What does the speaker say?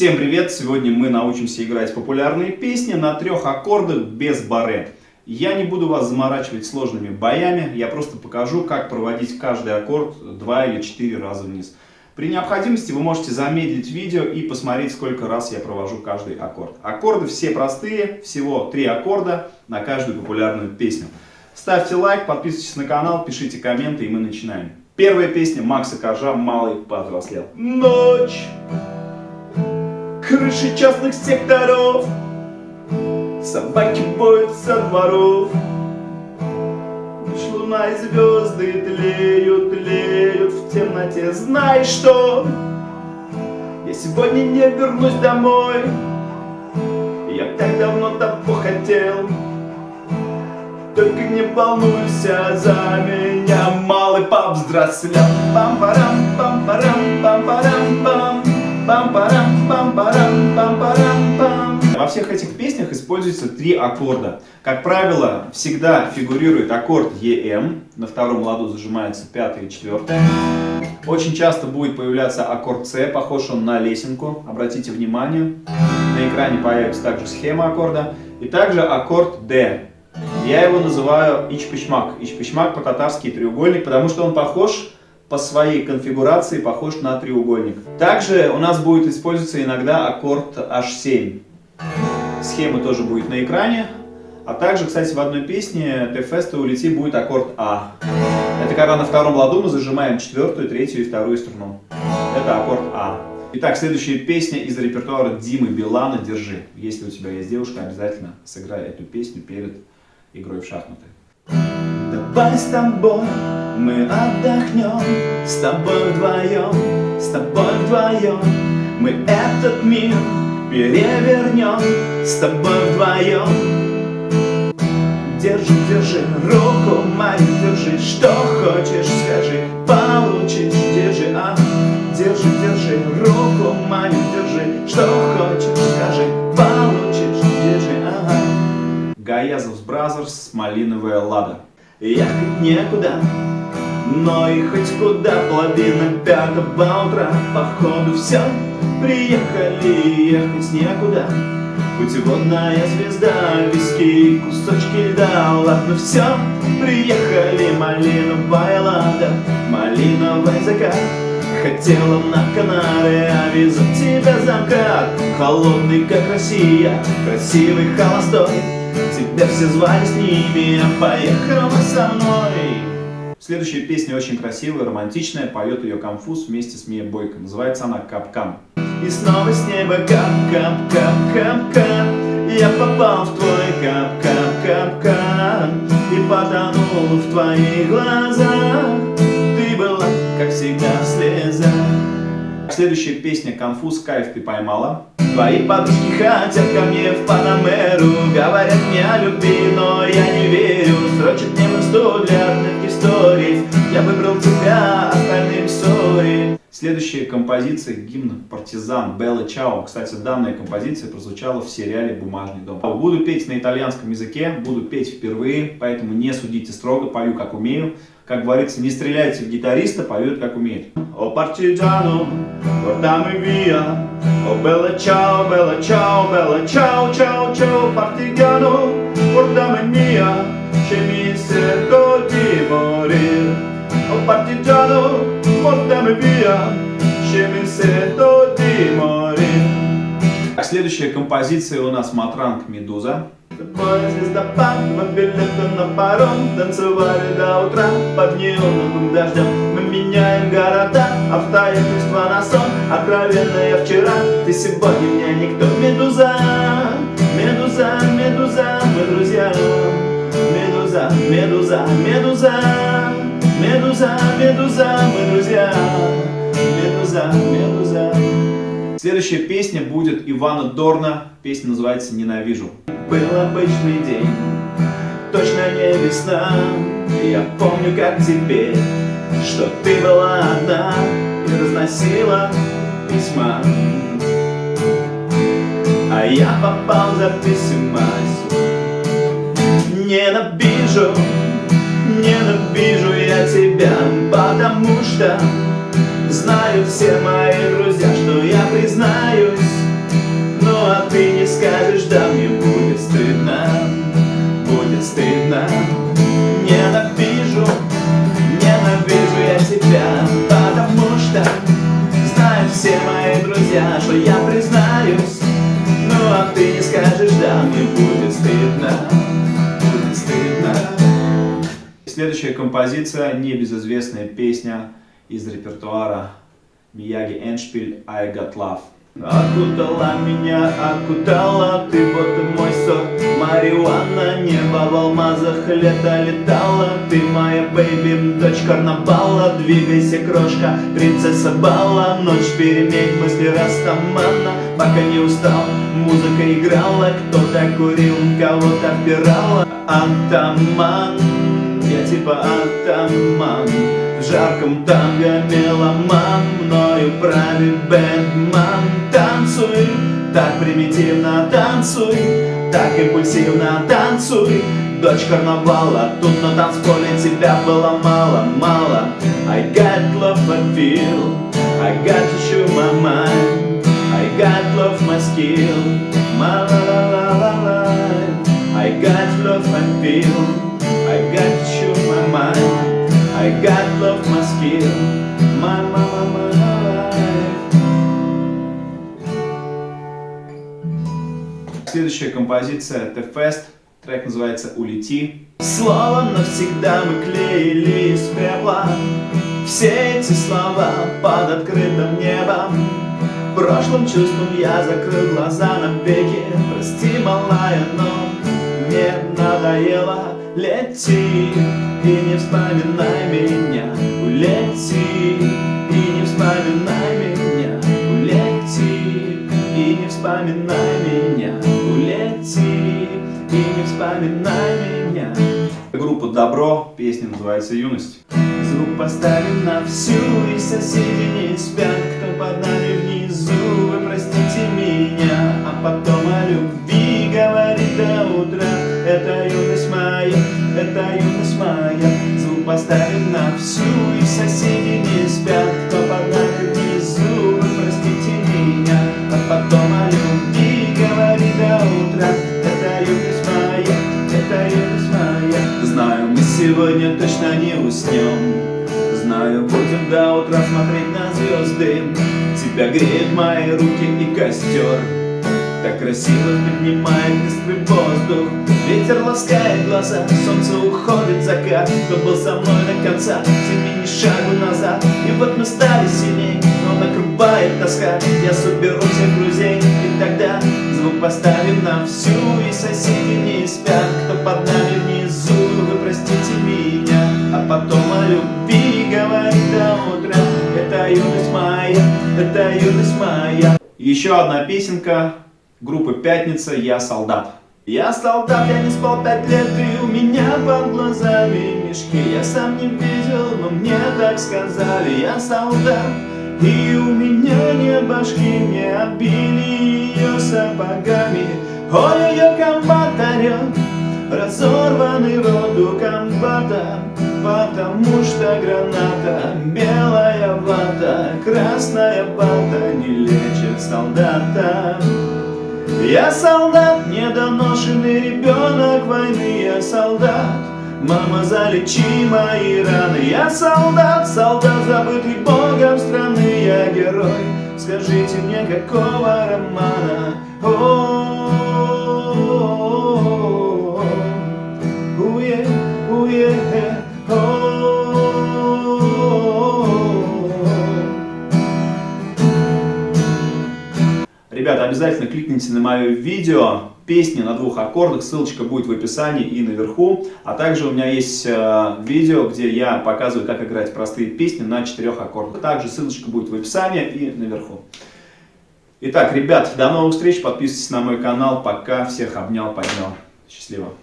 Всем привет! Сегодня мы научимся играть популярные песни на трех аккордах без баре. Я не буду вас заморачивать сложными боями, я просто покажу, как проводить каждый аккорд два или четыре раза вниз. При необходимости вы можете замедлить видео и посмотреть, сколько раз я провожу каждый аккорд. Аккорды все простые, всего три аккорда на каждую популярную песню. Ставьте лайк, подписывайтесь на канал, пишите комменты и мы начинаем. Первая песня Макса Коржа «Малый повзрослел». Ночь крыши частных секторов. Собаки боятся дворов Лишь луна и звезды тлеют, тлеют в темноте. Знай, что я сегодня не вернусь домой. Я так давно того хотел Только не волнуйся за меня Малый повзрослел Пам-парам, пам-парам, всех этих песнях используются три аккорда. Как правило, всегда фигурирует аккорд EM. На втором ладу зажимается пятая и четвертая. Очень часто будет появляться аккорд C, похож он на лесенку. Обратите внимание. На экране появится также схема аккорда. И также аккорд D. Я его называю ичпичмак. Ичпичмак по-татарски треугольник, потому что он похож по своей конфигурации похож на треугольник. Также у нас будет использоваться иногда аккорд H7. Схема тоже будет на экране. А также, кстати, в одной песне T-Fest улети будет аккорд А. Это когда на втором ладу мы зажимаем четвертую, третью и вторую струну. Это аккорд А. Итак, следующая песня из репертуара Димы Билана «Держи». Если у тебя есть девушка, обязательно сыграй эту песню перед игрой в шахматы. Давай с тобой мы отдохнем, с тобой вдвоем, с тобой вдвоем. Мы этот мир перевернем, с тобой вдвоем. Держи, держи руку мою, держи, что хочешь, скажи, получишь, держи, а, держи, держи руку мою, держи, что хочешь, скажи, получишь, держи, ага. Гаязов Brothers, Малиновая Лада. Ехать некуда, но и хоть куда половина пятого утра Походу все, приехали, ехать некуда Путеводная звезда, виски, кусочки льда Ладно, все, приехали, малиновая лада Малиновый закат. Хотела на Канары, а везу тебя за МКАД Холодный, как Россия, красивый, холостой. Тебя все звали с ними, а поехала со мной. Следующая песня очень красивая, романтичная, поет ее Конфуз вместе с Мия Бойко. Называется она «Капкан». И снова с неба кап-кап-кап-кап-кап Я попал в твой кап-кап-кап-кап И потонул в твоих глазах Ты была, как всегда, в слезах Следующая песня «Конфуз. Кайф ты поймала». Твои подружки хотят ко мне в Следующая композиция гимн «Партизан» Белла Чао. Кстати, данная композиция прозвучала в сериале «Бумажный дом». Буду петь на итальянском языке, буду петь впервые, поэтому не судите строго, пою как умею. Как говорится, не стреляйте в гитариста, поют как умеет. О партизану, portami via, о bella ciao, bella ciao, bella ciao, ciao, ciao, partigiano, portami via, che mi sento di morire. О partigiano, portami via, di morire. Следующая композиция у нас Матранг Медуза. Тобой звездопад, мы билеты на паром Танцевали до утра под неоновым дождем. Мы меняем города, обстоятельства на сон. Откровенно я вчера, ты сегодня мне никто. Медуза, медуза, медуза, мы друзья. Медуза, медуза, медуза Медуза, медуза, мы друзья Медуза, медуза Следующая песня будет Ивана Дорна. Песня называется «Ненавижу». Был обычный день, точно не весна Я помню, как теперь, что ты была одна И разносила письма А я попал за письма Ненавижу, ненавижу я тебя Потому что Знают все мои друзья, что я признаюсь. Ну а ты не скажешь, да мне будет стыдно Будет стыдно. Ненавижу, ненавижу я тебя Потому что знают все мои друзья, что я признаюсь. Ну а ты не скажешь, да мне будет стыдно Будет стыдно. Следующая композиция, небезызвестная песня из репертуара Мияги Эншпиль «I Got Love». Окутала меня, окутала ты, вот мой сорт Марихуана, небо в алмазах, лето летала Ты моя бэйби, дочь карнавала. Двигайся, крошка, принцесса бала. Ночь перемен, мысли растамана Пока не устал, музыка играла. Кто-то курил, кого-то впирала. Антаман, я типа атаман. В жарком танго меломан. Мною правит бэндман Танцуй, так примитивно танцуй Так импульсивно танцуй. Дочь карнавала, тут на танцполе тебя было мало, мало. I got love I feel. I got show my mind. I got love my skill. My la Следующая композиция The Fest Трек называется «Улети». Слово навсегда мы клеили из пепла. Все эти слова под открытым небом. Прошлым чувством я закрыл глаза на веки Прости, малая, но мне надоело. Лети и не вспоминай меня. Улети и не вспоминай меня. Улети и не вспоминай вспоминай меня. Группа Добро, песня называется «Юность» Звук поставим на всю, и соседи уснем Знаю, будем до утра смотреть на звезды. Тебя греют мои руки и костер. Так красиво поднимает быстрый воздух. Ветер ласкает глаза, солнце уходит закат. Кто был со мной до конца, семени шагу назад. И вот мы стали сильней, но накрывает тоска. Я соберу всех друзей, и тогда звук поставим на всю И соседи не спят, кто под Еще одна песенка группы Пятница. «Я солдат». Я солдат, я не спал пять лет, и у меня под глазами мешки. Я сам не видел, но мне так сказали. Я солдат, и у меня нет башки Мне обили ее сапогами. Ой-ой-ой, комбат орет Разорванный рот у комбата Потому что граната Белая вата, красная вата Не лечит солдата я солдат, недоношенный ребенок войны, я солдат. Мама, залечи мои раны, я солдат, солдат, забытый богом страны, я герой. Скажите мне, какого романа? О -о -о -о уе, уе, Ребята, обязательно кликните на мое видео, песни на двух аккордах, ссылочка будет в описании и наверху. А также у меня есть э, видео, где я показываю, как играть простые песни на четырех аккордах. Также ссылочка будет в описании и наверху. Итак, ребят, до новых встреч, подписывайтесь на мой канал. Пока, всех обнял, поднял. Счастливо.